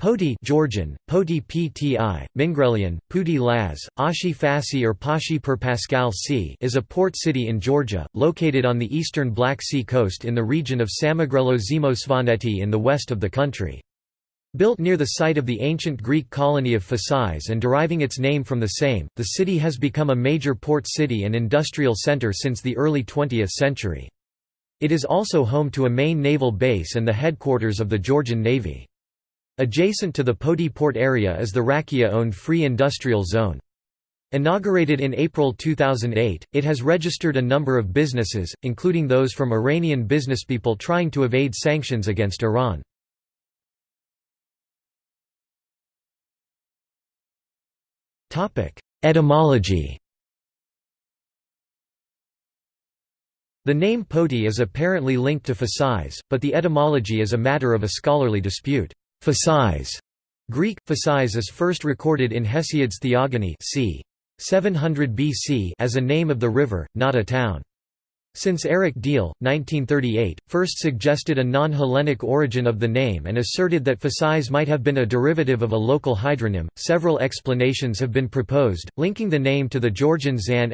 Poti Georgian, Poti Pti, Mingrelian, Puti Laz, Ashi Fassi or Pashi per Pascal C is a port city in Georgia, located on the eastern Black Sea coast in the region of Samegrelo Zemo Svaneti in the west of the country. Built near the site of the ancient Greek colony of Phasis and deriving its name from the same, the city has become a major port city and industrial center since the early 20th century. It is also home to a main naval base and the headquarters of the Georgian Navy. Adjacent to the Poti port area is the Rakia-owned Free Industrial Zone. Inaugurated in April 2008, it has registered a number of businesses, including those from Iranian businesspeople trying to evade sanctions against Iran. Etymology The name Poti is apparently linked to Phasis, but the etymology is a matter of a scholarly dispute. Phasis Greek, Phasis is first recorded in Hesiod's Theogony c. 700 BC as a name of the river, not a town. Since Eric Diehl, 1938, first suggested a non-Hellenic origin of the name and asserted that Phasis might have been a derivative of a local hydronym, several explanations have been proposed, linking the name to the Georgian Zan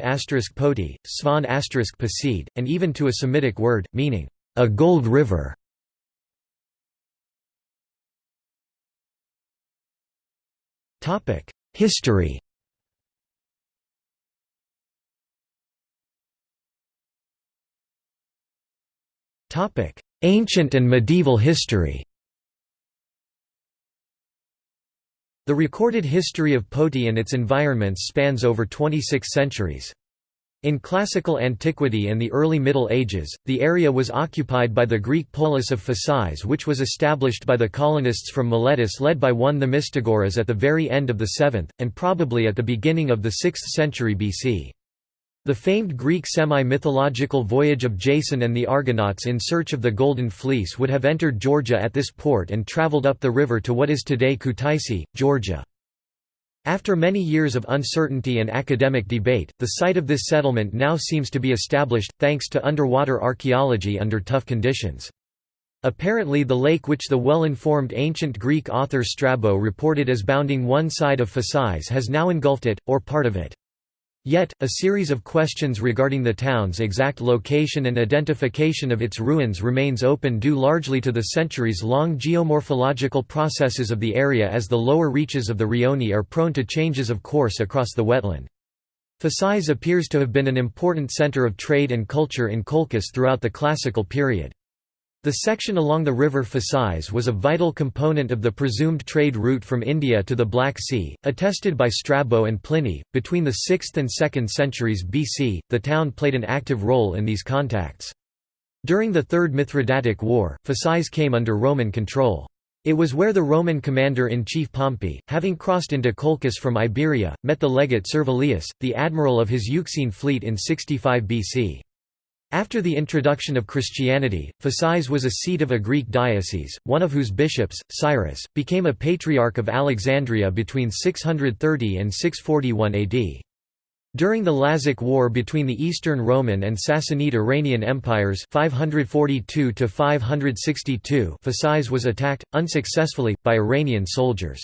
poti, Svan Pasid, and even to a Semitic word, meaning, a gold river. History Ancient and medieval history The recorded history of Poti and its environments spans over 26 centuries. In classical antiquity and the early Middle Ages, the area was occupied by the Greek polis of Phasis which was established by the colonists from Miletus led by one Themistogoras at the very end of the 7th, and probably at the beginning of the 6th century BC. The famed Greek semi-mythological voyage of Jason and the Argonauts in search of the Golden Fleece would have entered Georgia at this port and traveled up the river to what is today Kutaisi, Georgia. After many years of uncertainty and academic debate, the site of this settlement now seems to be established, thanks to underwater archaeology under tough conditions. Apparently the lake which the well-informed ancient Greek author Strabo reported as bounding one side of Phasis has now engulfed it, or part of it. Yet, a series of questions regarding the town's exact location and identification of its ruins remains open due largely to the centuries-long geomorphological processes of the area as the lower reaches of the Rioni are prone to changes of course across the wetland. Phasis appears to have been an important center of trade and culture in Colchis throughout the classical period. The section along the river Phasis was a vital component of the presumed trade route from India to the Black Sea, attested by Strabo and Pliny. Between the 6th and 2nd centuries BC, the town played an active role in these contacts. During the Third Mithridatic War, Phasis came under Roman control. It was where the Roman commander-in-chief Pompey, having crossed into Colchis from Iberia, met the legate Servilius, the admiral of his Euxine fleet in 65 BC. After the introduction of Christianity, Phasis was a seat of a Greek diocese, one of whose bishops, Cyrus, became a patriarch of Alexandria between 630 and 641 AD. During the Lazic War between the Eastern Roman and Sassanid Iranian empires 542 Phasis was attacked, unsuccessfully, by Iranian soldiers.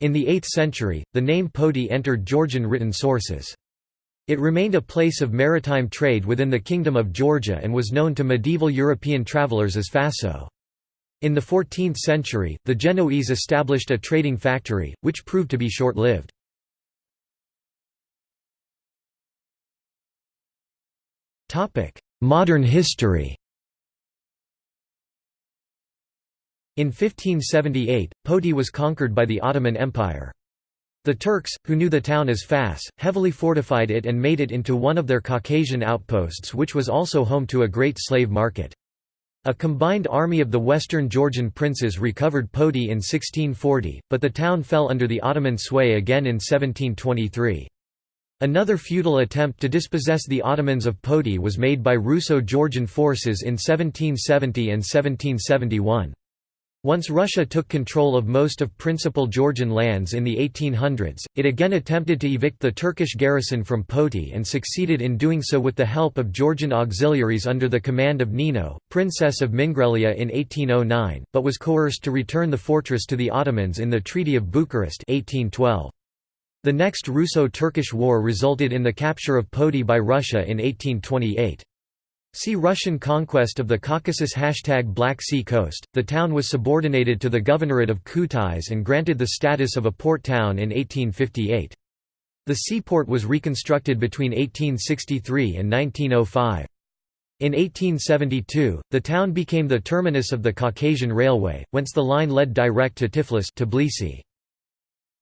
In the 8th century, the name Poti entered Georgian written sources. It remained a place of maritime trade within the Kingdom of Georgia and was known to medieval European travelers as Faso. In the 14th century, the Genoese established a trading factory, which proved to be short-lived. Modern history In 1578, Poti was conquered by the Ottoman Empire. The Turks, who knew the town as Fas, heavily fortified it and made it into one of their Caucasian outposts which was also home to a great slave market. A combined army of the western Georgian princes recovered Poti in 1640, but the town fell under the Ottoman sway again in 1723. Another futile attempt to dispossess the Ottomans of Poti was made by Russo-Georgian forces in 1770 and 1771. Once Russia took control of most of principal Georgian lands in the 1800s, it again attempted to evict the Turkish garrison from Poti and succeeded in doing so with the help of Georgian auxiliaries under the command of Nino, Princess of Mingrelia in 1809, but was coerced to return the fortress to the Ottomans in the Treaty of Bucharest 1812. The next Russo-Turkish War resulted in the capture of Poti by Russia in 1828. See Russian conquest of the Caucasus Hashtag Black Sea Coast. The town was subordinated to the Governorate of Kutais and granted the status of a port town in 1858. The seaport was reconstructed between 1863 and 1905. In 1872, the town became the terminus of the Caucasian Railway, whence the line led direct to Tiflis Tbilisi.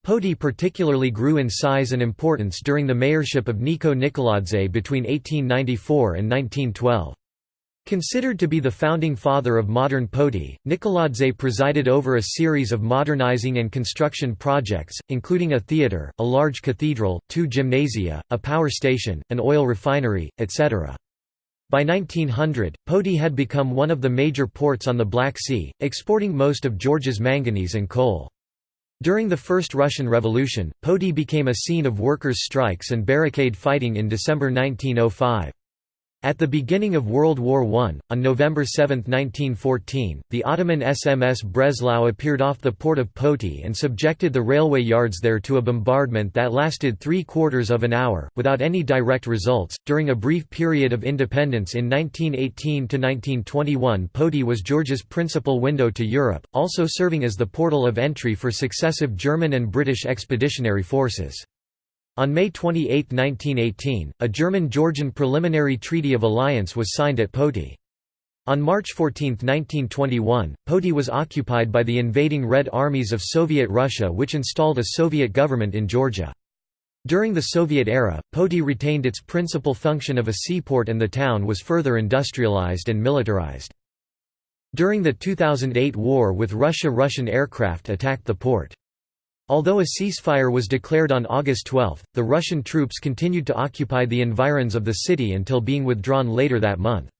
Poti particularly grew in size and importance during the mayorship of Niko Nikoladze between 1894 and 1912. Considered to be the founding father of modern Poti, Nikoladze presided over a series of modernizing and construction projects, including a theatre, a large cathedral, two gymnasia, a power station, an oil refinery, etc. By 1900, Poti had become one of the major ports on the Black Sea, exporting most of Georgia's manganese and coal. During the First Russian Revolution, Poti became a scene of workers' strikes and barricade fighting in December 1905. At the beginning of World War I, on November 7, 1914, the Ottoman SMS Breslau appeared off the port of Poti and subjected the railway yards there to a bombardment that lasted three quarters of an hour, without any direct results. During a brief period of independence in 1918 to 1921, Poti was Georgia's principal window to Europe, also serving as the portal of entry for successive German and British expeditionary forces. On May 28, 1918, a German-Georgian preliminary treaty of alliance was signed at Poti. On March 14, 1921, Poti was occupied by the invading Red Armies of Soviet Russia which installed a Soviet government in Georgia. During the Soviet era, Poti retained its principal function of a seaport and the town was further industrialized and militarized. During the 2008 war with Russia Russian aircraft attacked the port. Although a ceasefire was declared on August 12, the Russian troops continued to occupy the environs of the city until being withdrawn later that month.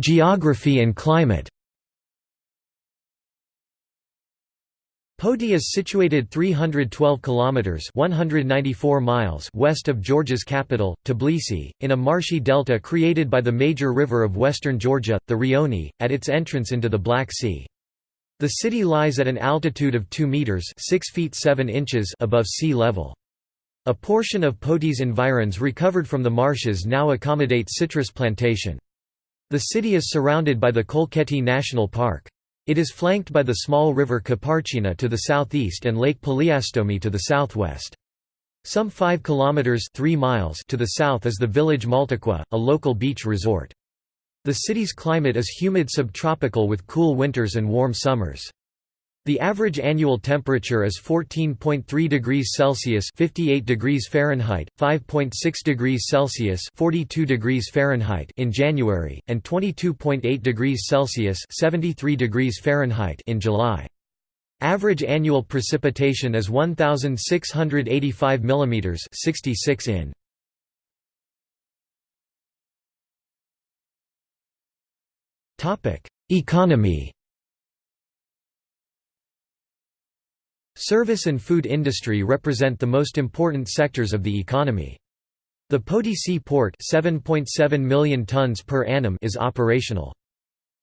Geography and climate Poti is situated 312 kilometers (194 miles) west of Georgia's capital, Tbilisi, in a marshy delta created by the major river of western Georgia, the Rioni, at its entrance into the Black Sea. The city lies at an altitude of 2 meters (6 feet 7 inches) above sea level. A portion of Poti's environs recovered from the marshes now accommodate citrus plantation. The city is surrounded by the Kolkheti National Park. It is flanked by the small river Kaparchina to the southeast and Lake Paliastomi to the southwest. Some 5 kilometers 3 miles to the south is the village Maltaqua, a local beach resort. The city's climate is humid subtropical with cool winters and warm summers. The average annual temperature is 14.3 degrees Celsius (58 degrees Fahrenheit), 5.6 degrees Celsius (42 degrees Fahrenheit) in January, and 22.8 degrees Celsius (73 degrees Fahrenheit) in July. Average annual precipitation is 1685 mm (66 in). Economy Service and food industry represent the most important sectors of the economy. The Poti Sea Port 7.7 million tons per annum is operational.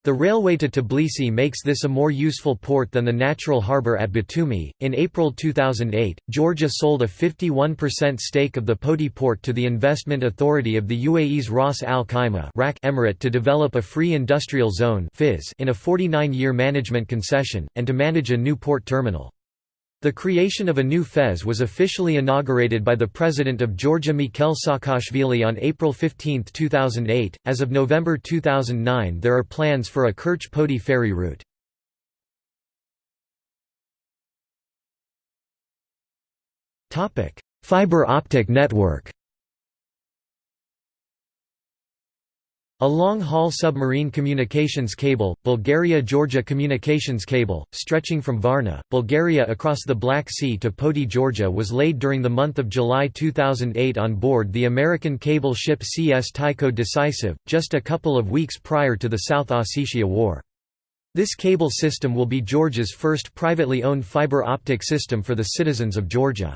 The railway to Tbilisi makes this a more useful port than the natural harbour at Batumi. In April 2008, Georgia sold a 51% stake of the Poti port to the Investment Authority of the UAE's Ras Al Khaimah Emirate to develop a free industrial zone in a 49 year management concession, and to manage a new port terminal. The creation of a new FIZ was officially inaugurated by the President of Georgia Mikhail Saakashvili on April 15, 2008. As of November 2009, there are plans for a Kerch Poti ferry route. Fiber optic network. A long-haul submarine communications cable, Bulgaria-Georgia communications cable, stretching from Varna, Bulgaria across the Black Sea to Poti, Georgia was laid during the month of July 2008 on board the American cable ship CS Tyco Decisive, just a couple of weeks prior to the South Ossetia War. This cable system will be Georgia's first privately owned fiber optic system for the citizens of Georgia.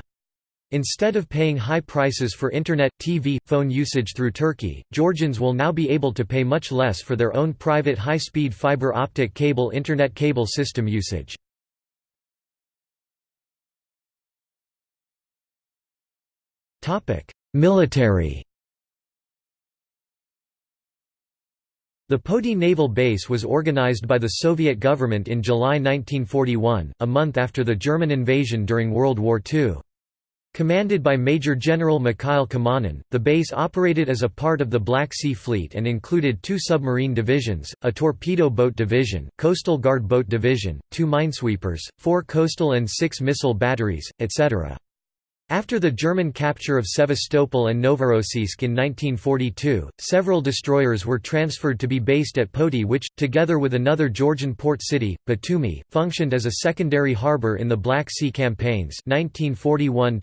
Instead of paying high prices for Internet, TV, phone usage through Turkey, Georgians will now be able to pay much less for their own private high-speed fiber optic cable Internet cable system usage. Military The Poti naval base was organized by the Soviet government in July 1941, a month after the German invasion during World War II. Commanded by Major General Mikhail Kamanin, the base operated as a part of the Black Sea Fleet and included two submarine divisions, a torpedo boat division, coastal guard boat division, two minesweepers, four coastal and six missile batteries, etc. After the German capture of Sevastopol and Novorossiysk in 1942, several destroyers were transferred to be based at Poti which, together with another Georgian port city, Batumi, functioned as a secondary harbour in the Black Sea campaigns 1941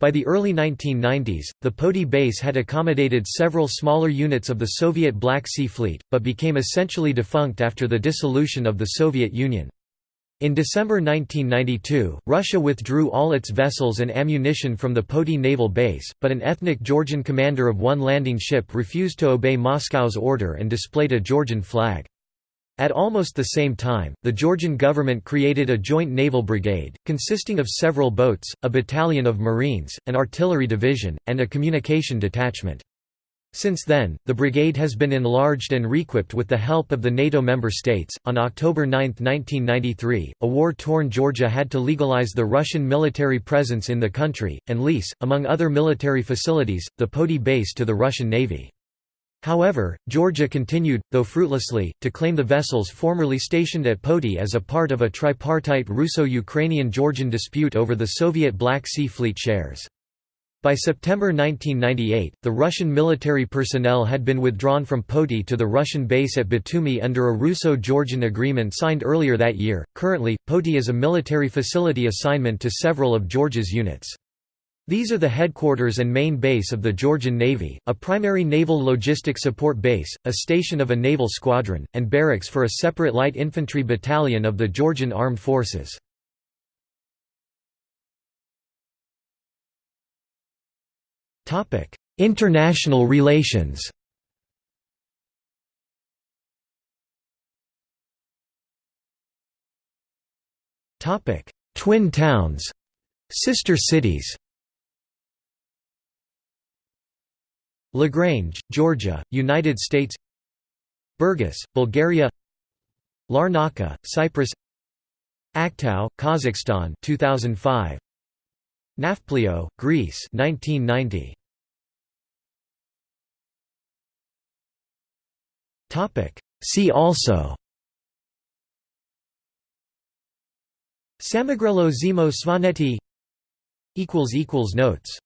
By the early 1990s, the Poti base had accommodated several smaller units of the Soviet Black Sea Fleet, but became essentially defunct after the dissolution of the Soviet Union. In December 1992, Russia withdrew all its vessels and ammunition from the Poti naval base, but an ethnic Georgian commander of one landing ship refused to obey Moscow's order and displayed a Georgian flag. At almost the same time, the Georgian government created a joint naval brigade, consisting of several boats, a battalion of marines, an artillery division, and a communication detachment. Since then, the brigade has been enlarged and reequipped with the help of the NATO member states. On October 9, 1993, a war torn Georgia had to legalize the Russian military presence in the country, and lease, among other military facilities, the Poti base to the Russian Navy. However, Georgia continued, though fruitlessly, to claim the vessels formerly stationed at Poti as a part of a tripartite Russo-Ukrainian-Georgian dispute over the Soviet Black Sea Fleet shares. By September 1998, the Russian military personnel had been withdrawn from Poti to the Russian base at Batumi under a Russo-Georgian agreement signed earlier that year. Currently, Poti is a military facility assignment to several of Georgia's units. These are the headquarters and main base of the Georgian Navy, a primary naval logistic support base, a station of a naval squadron, and barracks for a separate light infantry battalion of the Georgian Armed Forces. Topic: International relations. Topic: Twin towns, sister cities. LaGrange, Georgia, United States. Burgas, Bulgaria. Larnaca, Cyprus. Aktau, Kazakhstan 2005. Nafplio, Greece 1990. See also. Samegrelo Zemo Svaneti Notes